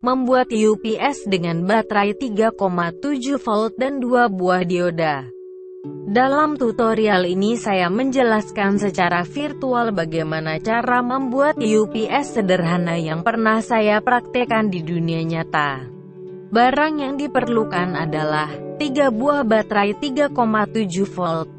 Membuat UPS dengan baterai 3,7 volt dan dua buah dioda. Dalam tutorial ini saya menjelaskan secara virtual bagaimana cara membuat UPS sederhana yang pernah saya praktekkan di dunia nyata. Barang yang diperlukan adalah 3 buah baterai 3,7 volt.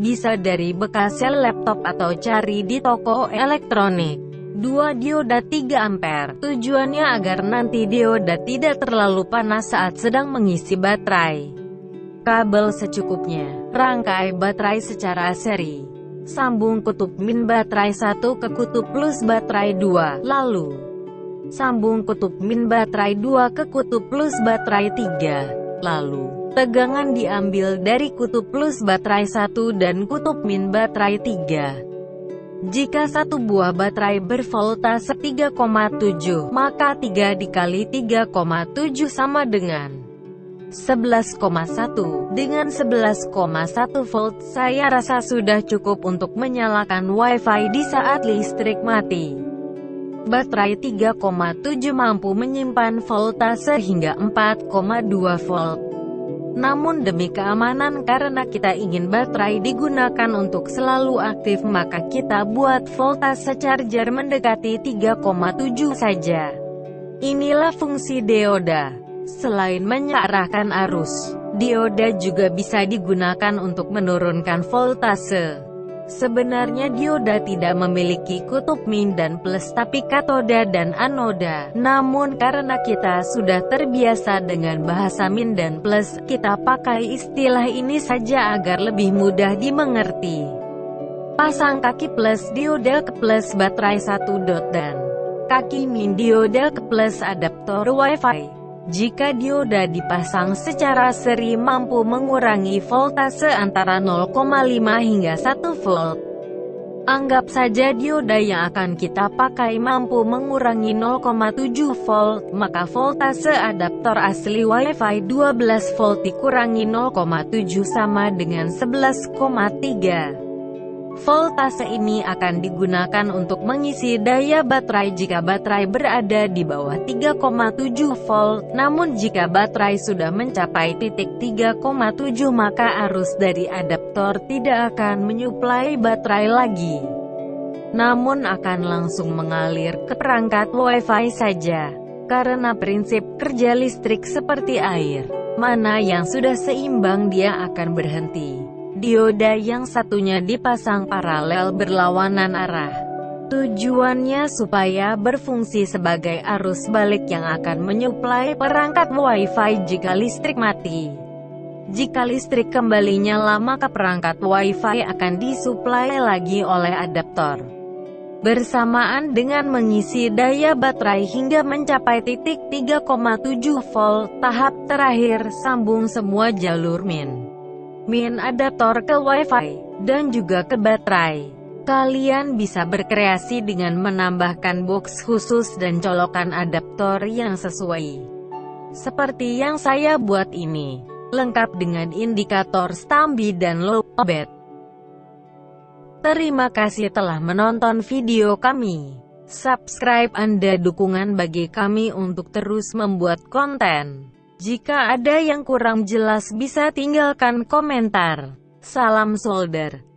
Bisa dari bekas sel laptop atau cari di toko elektronik. 2 dioda 3 ampere. Tujuannya agar nanti dioda tidak terlalu panas saat sedang mengisi baterai. Kabel secukupnya, rangkai baterai secara seri, sambung kutub min baterai 1 ke kutub plus baterai 2, lalu sambung kutub min baterai 2 ke kutub plus baterai 3, lalu tegangan diambil dari kutub plus baterai 1 dan kutub min baterai 3. Jika satu buah baterai bervoltase 3,7, maka 3 dikali 3,7 sama dengan 11,1. Dengan 11,1 volt, saya rasa sudah cukup untuk menyalakan wifi di saat listrik mati. Baterai 3,7 mampu menyimpan voltase hingga 4,2 volt. Namun demi keamanan karena kita ingin baterai digunakan untuk selalu aktif maka kita buat voltase charger mendekati 3,7 saja. Inilah fungsi dioda. Selain mengarahkan arus, dioda juga bisa digunakan untuk menurunkan voltase. Sebenarnya dioda tidak memiliki kutub min dan plus tapi katoda dan anoda. Namun karena kita sudah terbiasa dengan bahasa min dan plus, kita pakai istilah ini saja agar lebih mudah dimengerti. Pasang kaki plus dioda ke plus baterai 1 dot dan kaki min dioda ke plus adaptor wifi. Jika dioda dipasang secara seri mampu mengurangi voltase antara 0,5 hingga 1 volt. Anggap saja dioda yang akan kita pakai mampu mengurangi 0,7 volt, maka voltase adaptor asli Wi-Fi 12 volt dikurangi 0,7 sama dengan 11,3. Voltase ini akan digunakan untuk mengisi daya baterai jika baterai berada di bawah 3,7 volt, namun jika baterai sudah mencapai titik 3,7 maka arus dari adaptor tidak akan menyuplai baterai lagi. Namun akan langsung mengalir ke perangkat Wi-Fi saja. Karena prinsip kerja listrik seperti air, mana yang sudah seimbang dia akan berhenti dioda yang satunya dipasang paralel berlawanan arah. Tujuannya supaya berfungsi sebagai arus balik yang akan menyuplai perangkat Wi-Fi jika listrik mati. Jika listrik kembali nyala maka perangkat Wi-Fi akan disuplai lagi oleh adaptor. Bersamaan dengan mengisi daya baterai hingga mencapai titik 3,7 volt, tahap terakhir sambung semua jalur min min adaptor ke wifi, dan juga ke baterai. Kalian bisa berkreasi dengan menambahkan box khusus dan colokan adaptor yang sesuai. Seperti yang saya buat ini, lengkap dengan indikator stambi dan lowbat. Terima kasih telah menonton video kami. Subscribe Anda dukungan bagi kami untuk terus membuat konten. Jika ada yang kurang jelas bisa tinggalkan komentar. Salam solder.